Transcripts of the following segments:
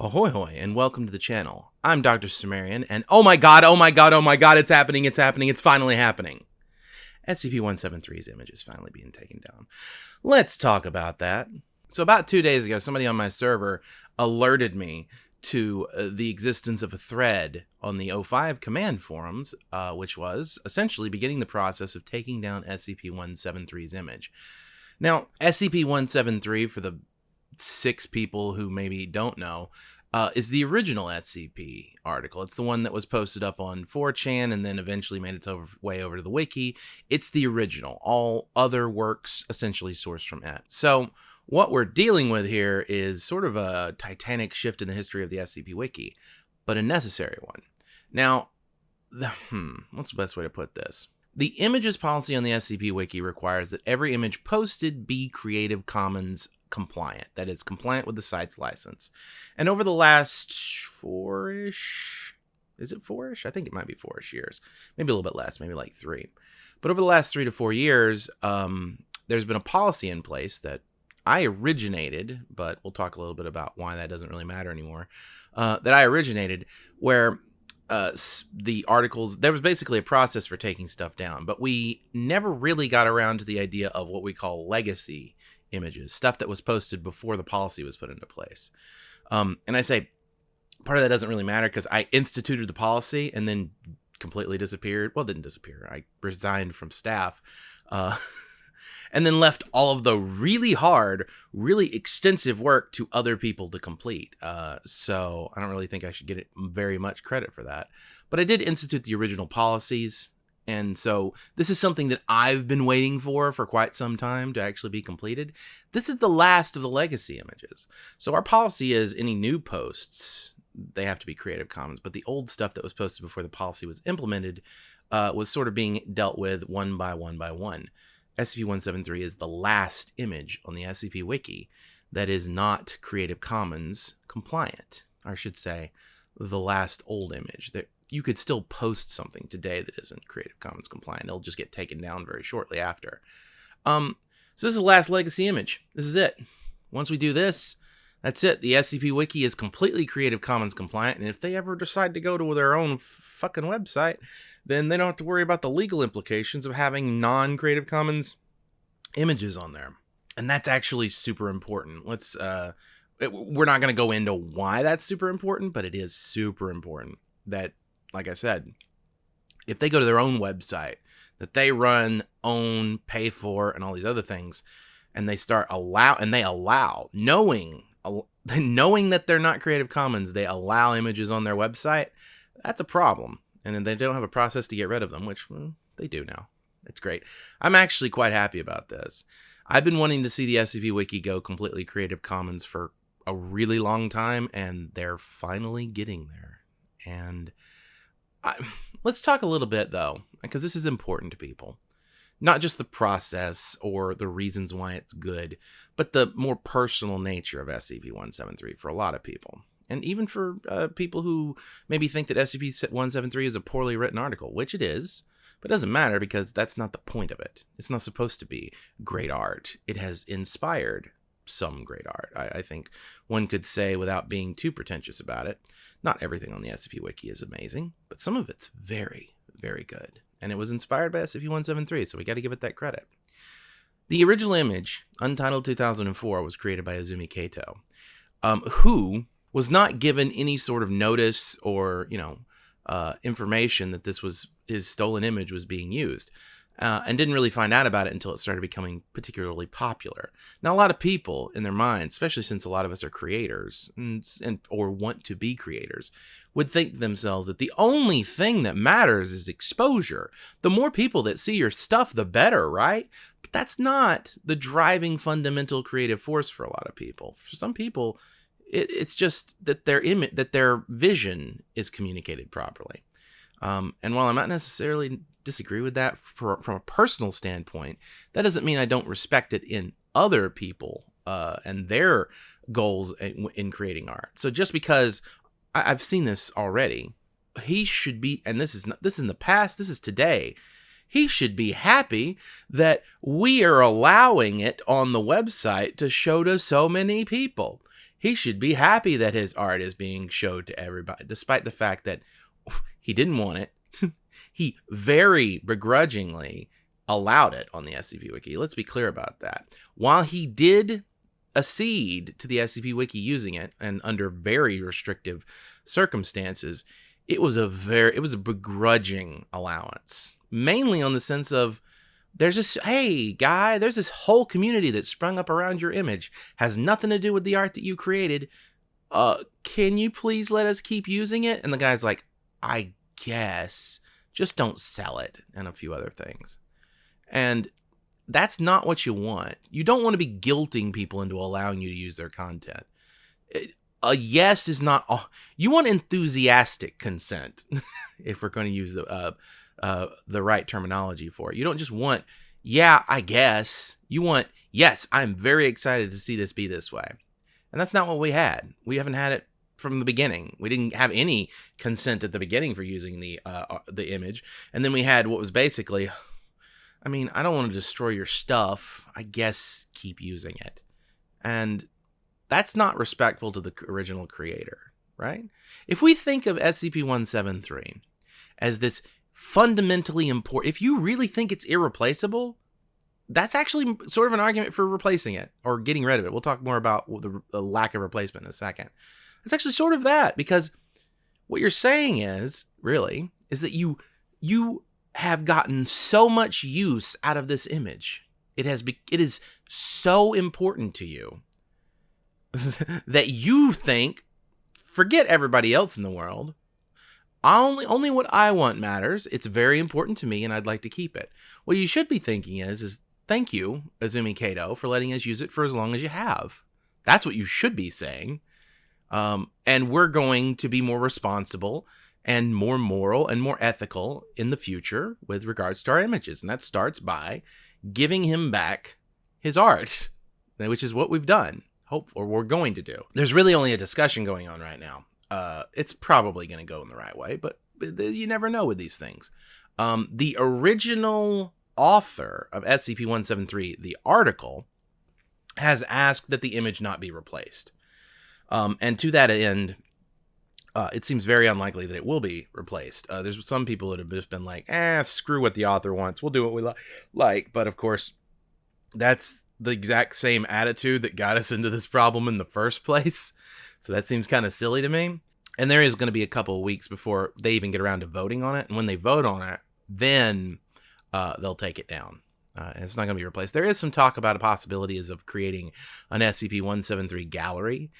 Ahoy hoy and welcome to the channel. I'm Dr. Cimmerian and oh my god, oh my god, oh my god, it's happening, it's happening, it's finally happening. SCP-173's image is finally being taken down. Let's talk about that. So about two days ago, somebody on my server alerted me to uh, the existence of a thread on the O5 command forums, uh, which was essentially beginning the process of taking down SCP-173's image. Now, SCP-173, for the six people who maybe don't know, uh, is the original SCP article. It's the one that was posted up on 4chan and then eventually made its over, way over to the wiki. It's the original. All other works essentially sourced from it. So what we're dealing with here is sort of a titanic shift in the history of the SCP wiki, but a necessary one. Now, the, hmm, what's the best way to put this? The images policy on the SCP Wiki requires that every image posted be Creative Commons compliant, that is, compliant with the site's license. And over the last four ish, is it four ish? I think it might be four ish years, maybe a little bit less, maybe like three. But over the last three to four years, um, there's been a policy in place that I originated, but we'll talk a little bit about why that doesn't really matter anymore. Uh, that I originated, where uh, the articles, there was basically a process for taking stuff down, but we never really got around to the idea of what we call legacy images, stuff that was posted before the policy was put into place. Um, and I say part of that doesn't really matter because I instituted the policy and then completely disappeared. Well, didn't disappear. I resigned from staff. Uh, and then left all of the really hard, really extensive work to other people to complete. Uh, so I don't really think I should get very much credit for that. But I did institute the original policies. And so this is something that I've been waiting for for quite some time to actually be completed. This is the last of the legacy images. So our policy is any new posts, they have to be Creative Commons, but the old stuff that was posted before the policy was implemented uh, was sort of being dealt with one by one by one. SCP-173 is the last image on the SCP Wiki that is not Creative Commons compliant. I should say, the last old image. That you could still post something today that isn't Creative Commons compliant. It'll just get taken down very shortly after. Um, so this is the last legacy image. This is it. Once we do this, that's it. The SCP Wiki is completely Creative Commons compliant, and if they ever decide to go to their own fucking website, then they don't have to worry about the legal implications of having non-Creative Commons images on there. And that's actually super important. Let's uh it, we're not going to go into why that's super important, but it is super important that like I said, if they go to their own website that they run, own, pay for and all these other things and they start allow and they allow knowing knowing that they're not creative commons they allow images on their website that's a problem and then they don't have a process to get rid of them, which well, they do now. It's great. I'm actually quite happy about this. I've been wanting to see the SCP Wiki go completely Creative Commons for a really long time, and they're finally getting there. And I, let's talk a little bit, though, because this is important to people. Not just the process or the reasons why it's good, but the more personal nature of SCP 173 for a lot of people and even for uh, people who maybe think that SCP-173 is a poorly written article, which it is, but it doesn't matter because that's not the point of it. It's not supposed to be great art. It has inspired some great art. I, I think one could say without being too pretentious about it. Not everything on the SCP Wiki is amazing, but some of it's very, very good. And it was inspired by SCP-173, so we got to give it that credit. The original image, Untitled 2004, was created by Izumi Kato, um, who was not given any sort of notice or you know uh, information that this was his stolen image was being used uh, and didn't really find out about it until it started becoming particularly popular. Now, a lot of people in their minds, especially since a lot of us are creators and, and, or want to be creators, would think to themselves that the only thing that matters is exposure. The more people that see your stuff, the better, right? But that's not the driving fundamental creative force for a lot of people. For some people, it, it's just that their image, that their vision is communicated properly. Um, and while I might necessarily disagree with that for, from a personal standpoint, that doesn't mean I don't respect it in other people uh, and their goals in, in, creating art. So just because I, have seen this already, he should be, and this is not, this is in the past, this is today. He should be happy that we are allowing it on the website to show to so many people he should be happy that his art is being showed to everybody, despite the fact that he didn't want it. he very begrudgingly allowed it on the SCP Wiki. Let's be clear about that. While he did accede to the SCP Wiki using it, and under very restrictive circumstances, it was a very it was a begrudging allowance, mainly on the sense of there's this hey guy there's this whole community that sprung up around your image has nothing to do with the art that you created uh can you please let us keep using it and the guy's like i guess just don't sell it and a few other things and that's not what you want you don't want to be guilting people into allowing you to use their content a yes is not all you want enthusiastic consent if we're going to use the uh, uh, the right terminology for it. You don't just want, yeah, I guess. You want, yes, I'm very excited to see this be this way. And that's not what we had. We haven't had it from the beginning. We didn't have any consent at the beginning for using the uh, uh the image, and then we had what was basically, I mean, I don't want to destroy your stuff. I guess keep using it, and that's not respectful to the original creator, right? If we think of SCP-173 as this fundamentally important. If you really think it's irreplaceable, that's actually sort of an argument for replacing it or getting rid of it. We'll talk more about the, the lack of replacement in a second. It's actually sort of that because what you're saying is really is that you you have gotten so much use out of this image. It has be, it is so important to you that you think forget everybody else in the world only only what I want matters. It's very important to me and I'd like to keep it. What you should be thinking is is thank you, Izumi Kato, for letting us use it for as long as you have. That's what you should be saying. Um, and we're going to be more responsible and more moral and more ethical in the future with regards to our images. And that starts by giving him back his art, which is what we've done, hope or we're going to do. There's really only a discussion going on right now uh, it's probably going to go in the right way, but, you never know with these things. Um, the original author of SCP 173, the article, has asked that the image not be replaced. Um, and to that end, uh, it seems very unlikely that it will be replaced. Uh, there's some people that have just been like, eh, screw what the author wants. We'll do what we li- like. But of course, that's the exact same attitude that got us into this problem in the first place. So that seems kind of silly to me. And there is going to be a couple of weeks before they even get around to voting on it. And when they vote on it, then uh, they'll take it down. Uh, and it's not going to be replaced. There is some talk about a possibility of creating an SCP-173 gallery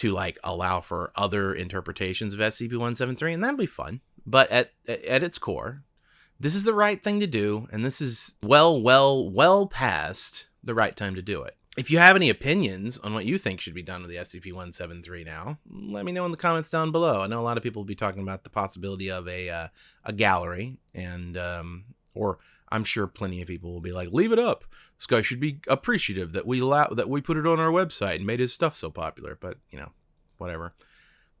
to like allow for other interpretations of SCP-173, and that'll be fun. But at at its core, this is the right thing to do, and this is well, well, well past the right time to do it. If you have any opinions on what you think should be done with the SCP-173 now, let me know in the comments down below. I know a lot of people will be talking about the possibility of a uh, a gallery, and um, or I'm sure plenty of people will be like, "Leave it up. This guy should be appreciative that we allow that we put it on our website and made his stuff so popular." But you know, whatever.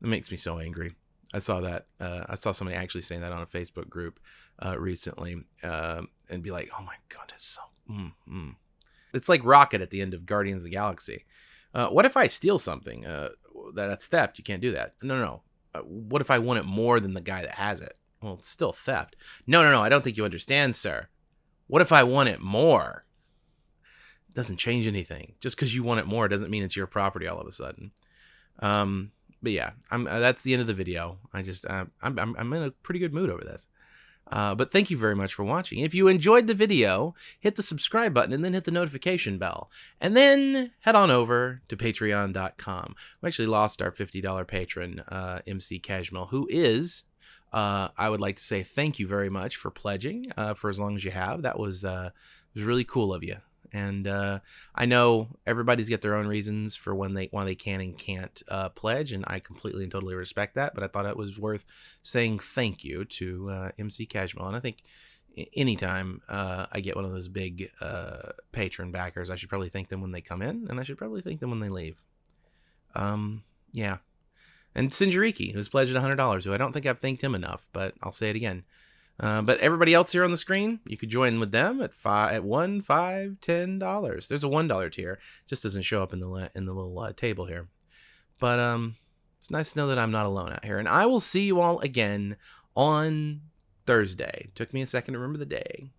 It makes me so angry. I saw that. Uh, I saw somebody actually saying that on a Facebook group uh, recently, uh, and be like, "Oh my god, it's so." Mm, mm. It's like Rocket at the end of Guardians of the Galaxy. Uh, what if I steal something? Uh, that's theft. You can't do that. No, no, no. Uh, what if I want it more than the guy that has it? Well, it's still theft. No, no, no. I don't think you understand, sir. What if I want it more? It doesn't change anything. Just because you want it more doesn't mean it's your property all of a sudden. Um, but yeah, I'm. Uh, that's the end of the video. I just, uh, I'm, I'm, I'm in a pretty good mood over this. Uh, but thank you very much for watching. If you enjoyed the video, hit the subscribe button and then hit the notification bell. And then head on over to patreon.com. We actually lost our $50 patron, uh, MC Cashmill, who is, uh, I would like to say thank you very much for pledging uh, for as long as you have. That was, uh, was really cool of you. And uh, I know everybody's got their own reasons for when they why they can and can't uh, pledge, and I completely and totally respect that. But I thought it was worth saying thank you to uh, MC Cashmill, and I think anytime uh, I get one of those big uh, patron backers, I should probably thank them when they come in, and I should probably thank them when they leave. Um, yeah. And Sinjariki, who's pledged $100, who I don't think I've thanked him enough, but I'll say it again. Uh, but everybody else here on the screen, you could join with them at five, at one, five, ten dollars. There's a one dollar tier, just doesn't show up in the in the little uh, table here. But um, it's nice to know that I'm not alone out here. And I will see you all again on Thursday. Took me a second to remember the day.